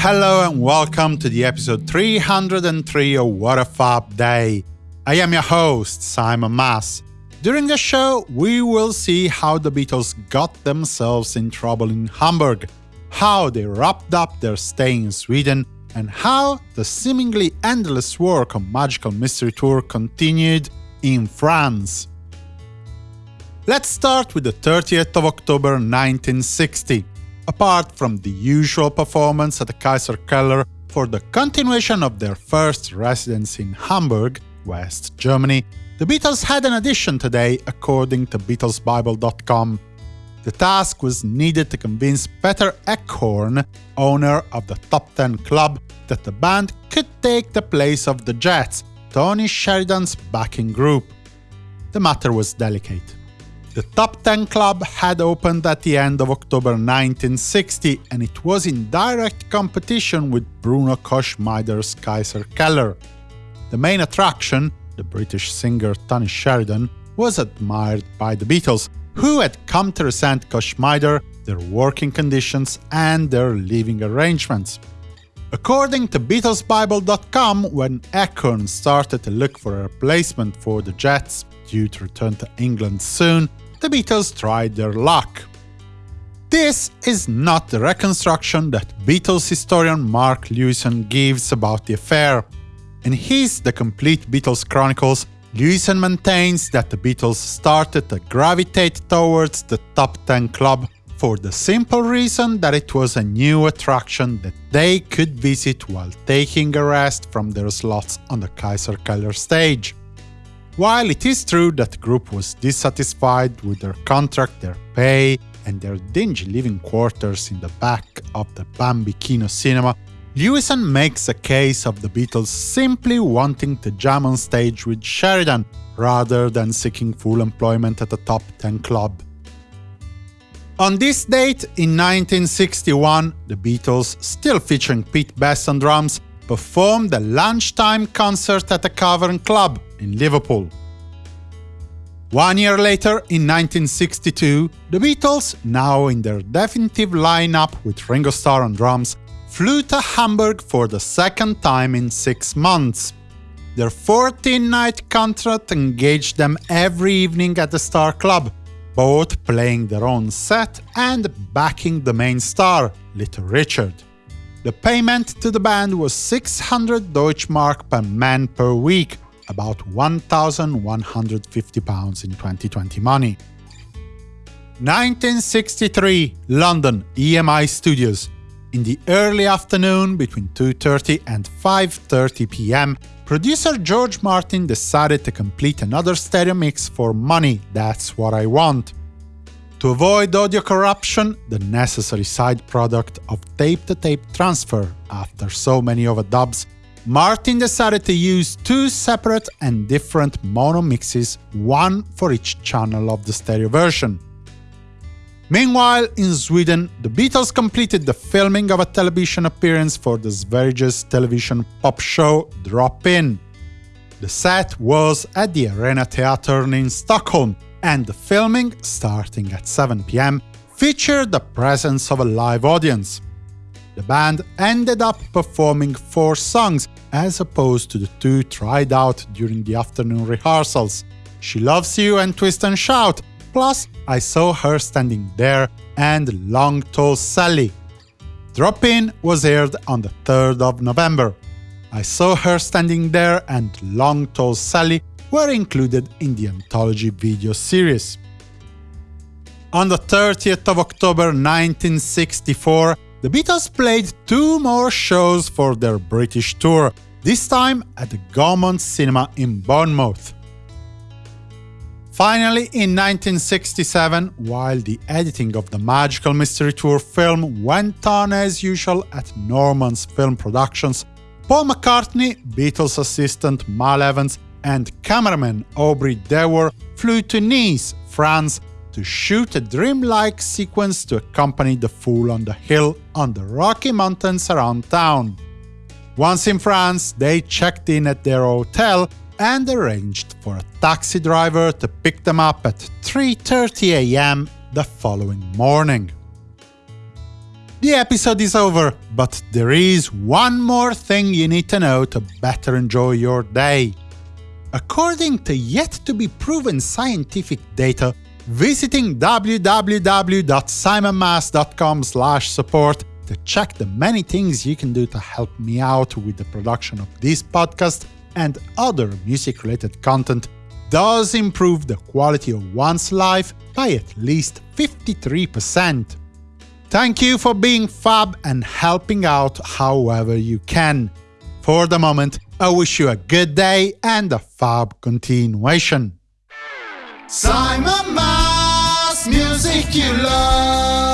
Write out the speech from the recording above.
Hello and welcome to the episode 303 of What a Fab Day. I am your host, Simon Mas. During the show, we will see how the Beatles got themselves in trouble in Hamburg, how they wrapped up their stay in Sweden, and how the seemingly endless work on Magical Mystery Tour continued in France. Let's start with the 30th of October 1960. Apart from the usual performance at the Kaiser Keller for the continuation of their first residence in Hamburg, West Germany, the Beatles had an addition today, according to BeatlesBible.com. The task was needed to convince Peter Eckhorn, owner of the Top Ten Club, that the band could take the place of the Jets, Tony Sheridan's backing group. The matter was delicate. The Top 10 Club had opened at the end of October 1960 and it was in direct competition with Bruno Koschmider's Kaiser Keller. The main attraction, the British singer Tony Sheridan, was admired by the Beatles, who had come to resent Koschmider, their working conditions and their living arrangements. According to BeatlesBible.com, when Eckhorn started to look for a replacement for the Jets, due to return to England soon, the Beatles tried their luck. This is not the reconstruction that Beatles historian Mark Lewisohn gives about the affair. In his The Complete Beatles Chronicles, Lewisohn maintains that the Beatles started to gravitate towards the top 10 club for the simple reason that it was a new attraction that they could visit while taking a rest from their slots on the Kaiser Keller stage. While it is true that the group was dissatisfied with their contract, their pay, and their dingy living quarters in the back of the Bambi Kino cinema, Lewisohn makes a case of the Beatles simply wanting to jam on stage with Sheridan, rather than seeking full employment at the top 10 club. On this date, in 1961, the Beatles, still featuring Pete Best on drums, performed a lunchtime concert at the Cavern Club in Liverpool. One year later, in 1962, the Beatles, now in their definitive lineup with Ringo Starr on drums, flew to Hamburg for the second time in six months. Their 14-night contract engaged them every evening at the Star Club, both playing their own set and backing the main star, Little Richard. The payment to the band was 600 Deutschmark per man per week, about 1,150 pounds in 2020 money. 1963, London, EMI Studios. In the early afternoon, between 2.30 and 5.30 pm, producer George Martin decided to complete another stereo mix for Money, That's What I Want. To avoid audio corruption, the necessary side product of tape-to-tape -tape transfer after so many overdubs Martin decided to use two separate and different mono mixes, one for each channel of the stereo version. Meanwhile, in Sweden, the Beatles completed the filming of a television appearance for the Sveriges television pop show Drop In. The set was at the Arena Theatern in Stockholm, and the filming, starting at 7 pm, featured the presence of a live audience. The band ended up performing four songs, as opposed to the two tried out during the afternoon rehearsals. She Loves You and Twist and Shout, plus I Saw Her Standing There and Long Tall Sally. Drop In was aired on the 3rd of November. I Saw Her Standing There and Long Tall Sally were included in the anthology video series. On the 30th of October 1964, the Beatles played two more shows for their British tour, this time at the Gaumont Cinema in Bournemouth. Finally, in 1967, while the editing of the Magical Mystery Tour film went on as usual at Norman's Film Productions, Paul McCartney, Beatles assistant Mal Evans, and cameraman Aubrey Dewar flew to Nice, France, to shoot a dreamlike sequence to accompany the Fool on the Hill on the Rocky Mountains around town. Once in France, they checked in at their hotel and arranged for a taxi driver to pick them up at 3.30 am the following morning. The episode is over, but there is one more thing you need to know to better enjoy your day. According to yet-to-be-proven scientific data, visiting www.simonmas.com support to check the many things you can do to help me out with the production of this podcast and other music-related content does improve the quality of one's life by at least 53%. Thank you for being fab and helping out however you can. For the moment, I wish you a good day and a fab continuation. Simon Mas, music you love.